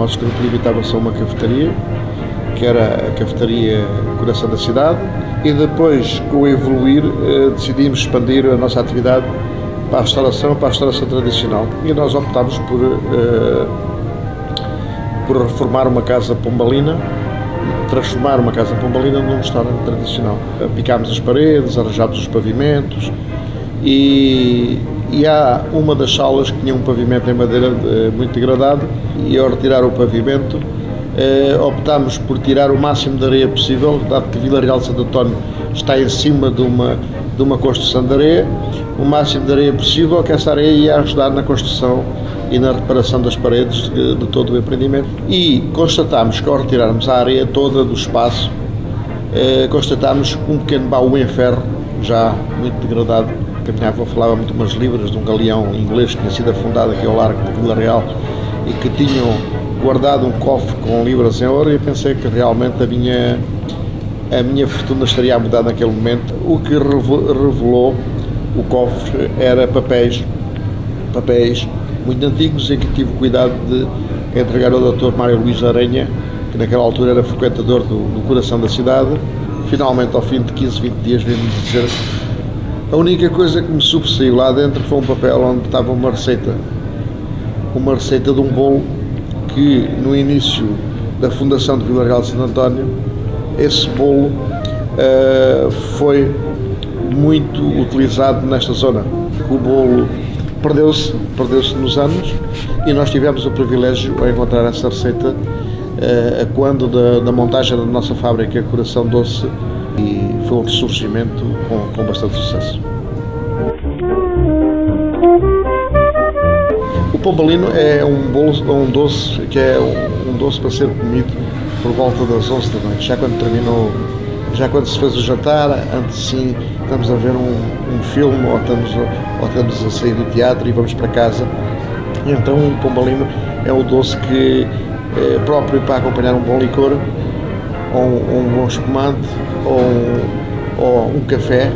nosso grupo limitava-se a uma cafetaria, que era a cafetaria Coração da Cidade, e depois, com o evoluir, eh, decidimos expandir a nossa atividade para a restauração, para a restauração tradicional. E nós optámos por, eh, por reformar uma casa pombalina, transformar uma casa pombalina num restaurante tradicional. Picámos as paredes, arranjámos os pavimentos e, e há uma das salas que tinha um pavimento em madeira eh, muito degradado e ao retirar o pavimento eh, optámos por tirar o máximo de areia possível, dado que Vila Real Santo António está em cima de uma, de uma construção de areia, o máximo de areia possível, que essa areia ia ajudar na construção e na reparação das paredes de, de todo o empreendimento. E constatámos que ao retirarmos a areia toda do espaço, eh, constatámos um pequeno baú em ferro, já muito degradado, que a minha avó falava muito umas libras de um galeão inglês que tinha sido afundado aqui ao largo de Vila Real e que tinham guardado um cofre com libras em ouro e pensei que realmente a minha, a minha fortuna estaria a mudar naquele momento. O que revelou o cofre era papéis, papéis muito antigos em que tive cuidado de entregar ao Dr. Mário Luís Aranha, que naquela altura era frequentador do, do coração da cidade. Finalmente, ao fim de 15, 20 dias, veio-me dizer a única coisa que me sobressaiu lá dentro foi um papel onde estava uma receita, uma receita de um bolo que no início da fundação de Vila Real de Santo António, esse bolo uh, foi muito utilizado nesta zona. O bolo perdeu-se perdeu-se nos anos e nós tivemos o privilégio de encontrar essa receita uh, quando da, da, montagem da nossa fábrica Coração Doce e foi um ressurgimento com, com bastante sucesso. O pombalino é um, bolo, um doce que é um, um doce para ser comido por volta das 11 da noite, já quando terminou já quando se fez o jantar, antes sim estamos a ver um, um filme ou estamos, ou estamos a sair do teatro e vamos para casa. E então o pombalino é o doce que é próprio para acompanhar um bom licor, ou um, um bom espumante, ou, ou um café,